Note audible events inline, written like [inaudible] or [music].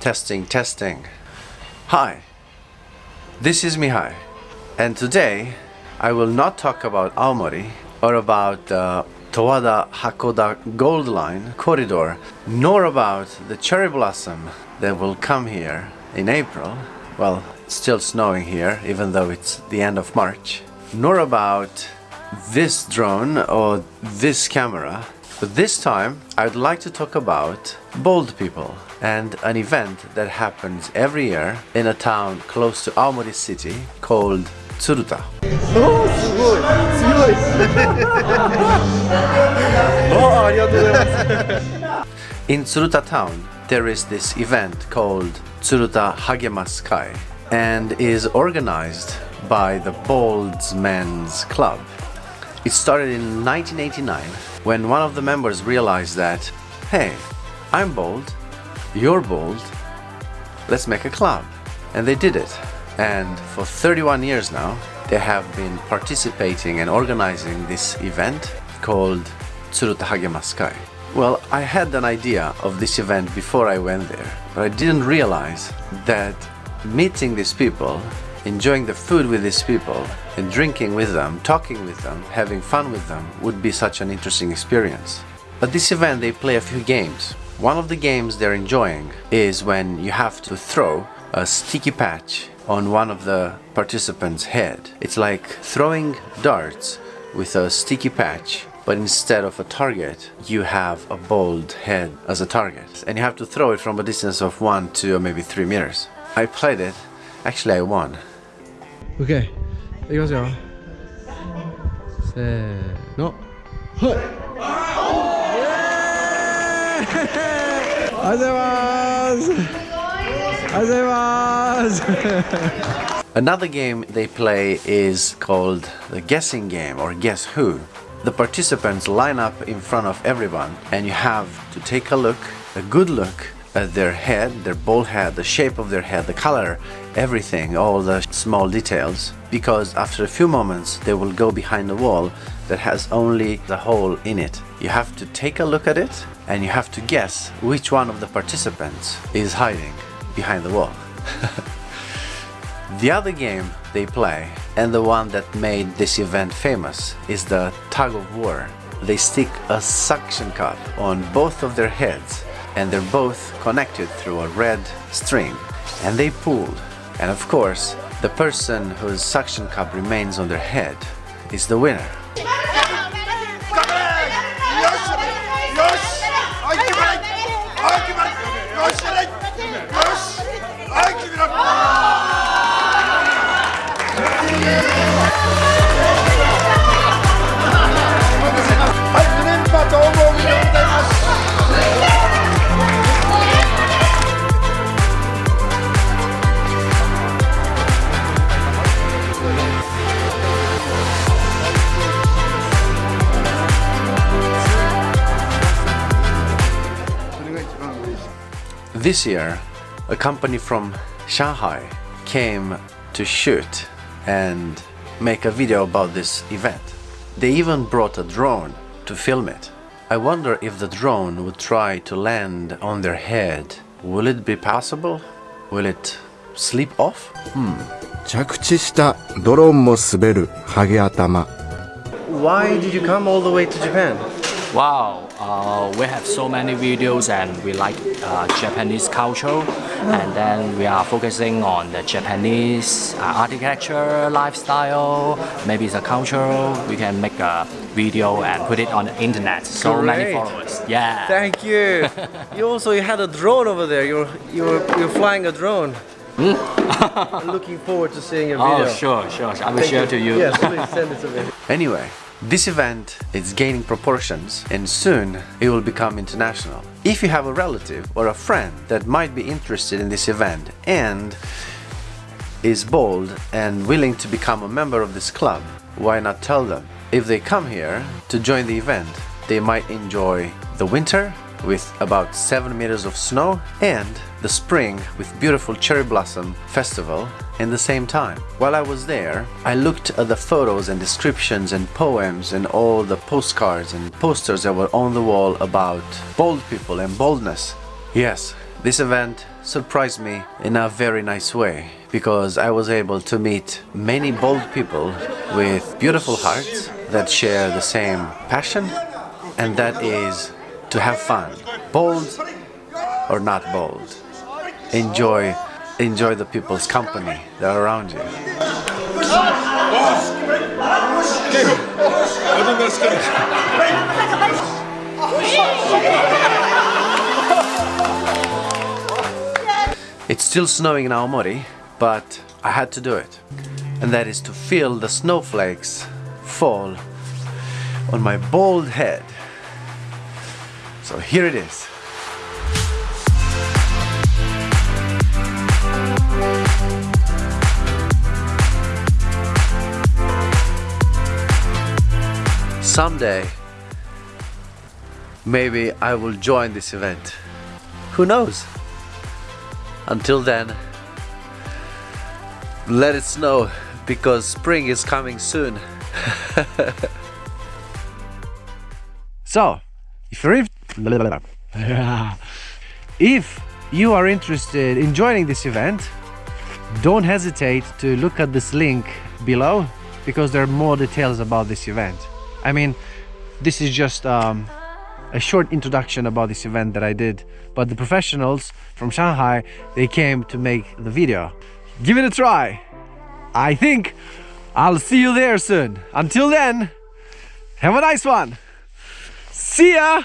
Testing, testing. Hi, this is Mihai, and today I will not talk about Aomori or about the Towada Hakkoda Gold Line corridor, nor about the cherry blossom that will come here in April. Well, it's still snowing here, even though it's the end of March. Nor about this drone or this camera. But this time, I'd like to talk about bold people and an event that happens every year in a town close to Aomori city called Tsuruta. [laughs] In Tsuruta town, there is this event called Tsuruta Hagemasu Kai and is organized by the Bolds Men's Club. It started in 1989 when one of the members realized that, hey, I'm bold, you're bold, let's make a club. And they did it. And for 31 years now, they have been participating and organizing this event called Tsuruta Hagemasu Kai. Well, I had an idea of this event before I went there, but I didn't realize that meeting these people, enjoying the food with these people, and drinking with them, talking with them, having fun with them would be such an interesting experience. At this event they play a few games. One of the games they're enjoying is when you have to throw a sticky patch on one of the participants' head. It's like throwing darts with a sticky patch but instead of a target you have a bald head as a target and you have to throw it from a distance of 1, 2 or maybe 3 meters. I played it, actually I won. 오케이 여기 가세요 안녕하세요 안녕하세요 Another game they play is called the guessing game or guess who. The participants line up in front of everyone and you have to take a look, a good look, at their head, their bald head, the shape of their head, the color, everything, all the small details. Because after a few moments they will go behind the wall that has only the hole in it. You have to take a look at it and you have to guess which one of the participants is hiding behind the wall. [laughs] the other game they play and the one that made this event famous is the tug of war. They stick a suction cup on both of their heads and they're both connected through a red string and they pull and of course the person whose suction cup remains on their head is the winner. This year, a company from Shanghai came to shoot and make a video about this event. They even brought a drone to film it. I wonder if the drone would try to land on their head. Will it be possible? Will it slip off? Hmm. 着地したドローンも滑るハゲ頭 Why did you come all the way to Japan? Wow, uh, we have so many videos and we like uh, Japanese culture and then we are focusing on the Japanese uh, architecture, lifestyle, maybe it's a culture. We can make a video and put it on the internet. So many followers. Yeah. Thank you. [laughs] you also you had a drone over there. You're you're you're flying a drone. [laughs] I'm looking forward to seeing your video. oh, sure, sure. I will Thank share to you. Yes, please send it to me. [laughs] Anyway, this event is gaining proportions and soon it will become international. If you have a relative or a friend that might be interested in this event and is bold and willing to become a member of this club, why not tell them? If they come here to join the event, they might enjoy the winter with about 7 meters of snow and the spring with beautiful cherry blossom festival in the same time. While I was there, I looked at the photos and descriptions and poems and all the postcards and posters that were on the wall about bold people and boldness. Yes, this event surprised me in a very nice way because I was able to meet many bold people with beautiful hearts that share the same passion and that is to have fun. Bold or not bold. Enjoy enjoy the people's company that are around you. It's still snowing in Aomori, but I had to do it. And that is to feel the snowflakes fall on my bald head. So here it is. Someday, maybe I will join this event. Who knows? Until then, let it snow because spring is coming soon. [laughs] so, if you're if you are interested in joining this event, don't hesitate to look at this link below because there are more details about this event. I mean, this is just um, a short introduction about this event that I did, but the professionals from Shanghai, they came to make the video. Give it a try. I think I'll see you there soon. Until then, have a nice one. See ya!